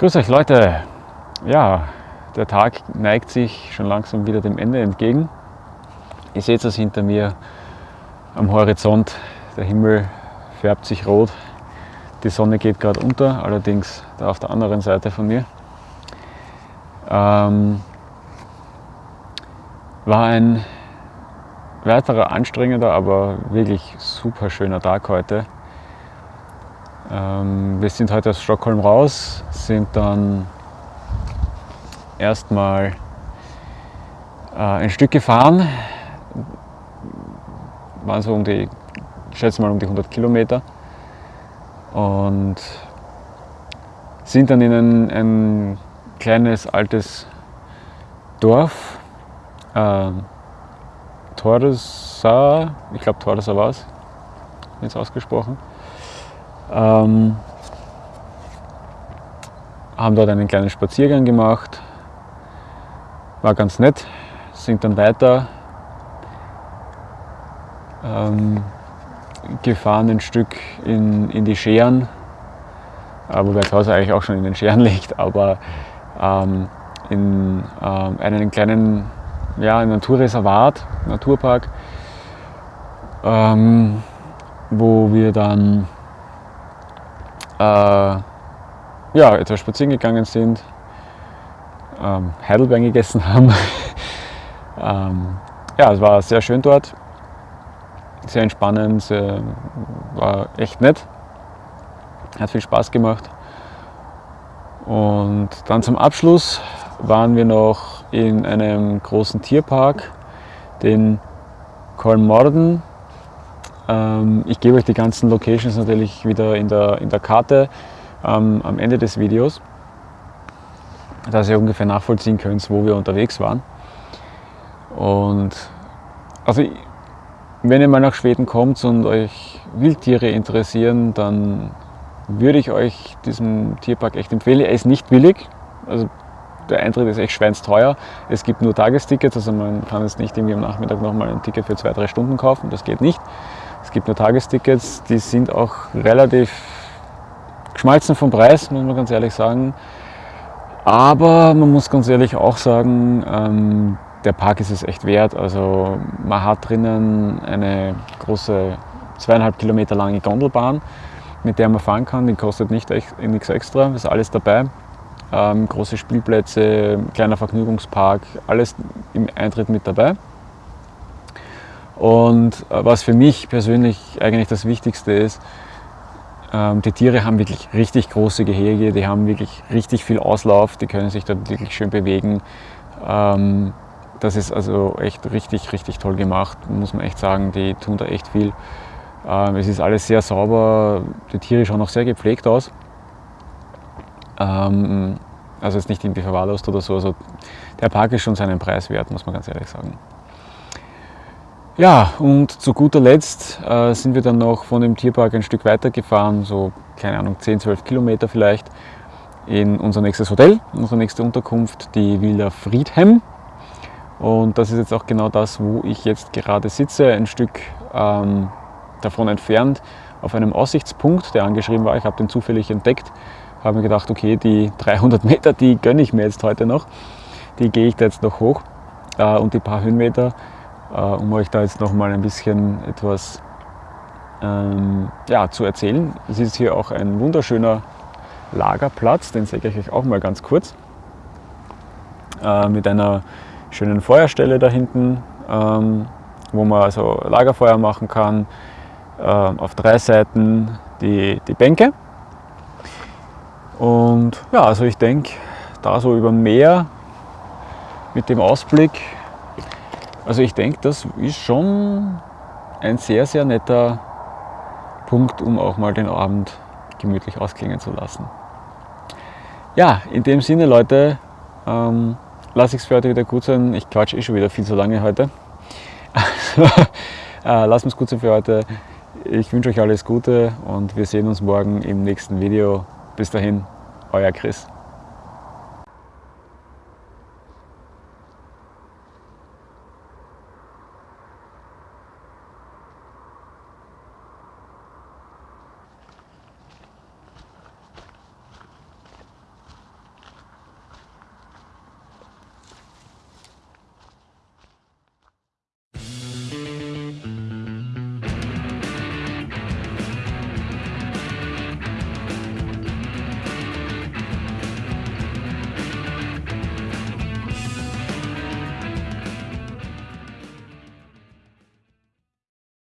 Grüß euch Leute! Ja, der Tag neigt sich schon langsam wieder dem Ende entgegen. Ihr seht es hinter mir am Horizont. Der Himmel färbt sich rot. Die Sonne geht gerade unter, allerdings da auf der anderen Seite von mir. Ähm, war ein weiterer anstrengender, aber wirklich super schöner Tag heute. Ähm, wir sind heute aus Stockholm raus, sind dann erstmal äh, ein Stück gefahren, waren so um die, schätze mal um die 100 Kilometer. Und sind dann in ein, ein kleines altes Dorf, äh, Torsa, ich glaube Torsa war es, jetzt ausgesprochen, ähm, haben dort einen kleinen Spaziergang gemacht, war ganz nett, sind dann weiter ähm, gefahren ein Stück in, in die Scheren, äh, wobei das Haus eigentlich auch schon in den Scheren liegt, aber ähm, in ähm, einen kleinen ja, Naturreservat, Naturpark, ähm, wo wir dann äh, ja, etwas spazieren gegangen sind, ähm, Heidelbeeren gegessen haben. ähm, ja, es war sehr schön dort, sehr entspannend, sehr, war echt nett, hat viel Spaß gemacht. Und dann zum Abschluss waren wir noch in einem großen Tierpark, den Kolmorden ich gebe euch die ganzen Locations natürlich wieder in der, in der Karte ähm, am Ende des Videos, dass ihr ungefähr nachvollziehen könnt, wo wir unterwegs waren. Und also wenn ihr mal nach Schweden kommt und euch Wildtiere interessieren, dann würde ich euch diesen Tierpark echt empfehlen. Er ist nicht billig, also der Eintritt ist echt schweinsteuer. Es gibt nur Tagestickets, also man kann jetzt nicht irgendwie am Nachmittag nochmal ein Ticket für zwei, drei Stunden kaufen, das geht nicht. Es gibt nur Tagestickets, die sind auch relativ geschmalzen vom Preis, muss man ganz ehrlich sagen. Aber man muss ganz ehrlich auch sagen, ähm, der Park ist es echt wert. Also man hat drinnen eine große zweieinhalb Kilometer lange Gondelbahn, mit der man fahren kann. Die kostet nicht echt, nichts extra, ist alles dabei. Ähm, große Spielplätze, kleiner Vergnügungspark, alles im Eintritt mit dabei. Und äh, was für mich persönlich eigentlich das Wichtigste ist, ähm, die Tiere haben wirklich richtig große Gehege, die haben wirklich richtig viel Auslauf, die können sich dort wirklich schön bewegen. Ähm, das ist also echt richtig, richtig toll gemacht, muss man echt sagen. Die tun da echt viel. Ähm, es ist alles sehr sauber, die Tiere schauen auch sehr gepflegt aus. Also ist nicht irgendwie verwahrlost oder so. Also der Park ist schon seinen Preis wert, muss man ganz ehrlich sagen. Ja, und zu guter Letzt äh, sind wir dann noch von dem Tierpark ein Stück weiter gefahren, so keine Ahnung, 10, 12 Kilometer vielleicht, in unser nächstes Hotel, unsere nächste Unterkunft, die Villa Friedhem. Und das ist jetzt auch genau das, wo ich jetzt gerade sitze, ein Stück ähm, davon entfernt, auf einem Aussichtspunkt, der angeschrieben war. Ich habe den zufällig entdeckt, habe mir gedacht, okay, die 300 Meter, die gönne ich mir jetzt heute noch. Die gehe ich da jetzt noch hoch äh, und die paar Höhenmeter um euch da jetzt noch mal ein bisschen etwas ähm, ja, zu erzählen. Es ist hier auch ein wunderschöner Lagerplatz, den zeige ich euch auch mal ganz kurz. Äh, mit einer schönen Feuerstelle da hinten, ähm, wo man also Lagerfeuer machen kann. Äh, auf drei Seiten die, die Bänke. Und ja, also ich denke, da so über Meer mit dem Ausblick also ich denke, das ist schon ein sehr, sehr netter Punkt, um auch mal den Abend gemütlich ausklingen zu lassen. Ja, in dem Sinne, Leute, ähm, lasse ich es für heute wieder gut sein. Ich quatsche eh schon wieder viel zu lange heute. Also, äh, lasst es gut sein für heute. Ich wünsche euch alles Gute und wir sehen uns morgen im nächsten Video. Bis dahin, euer Chris.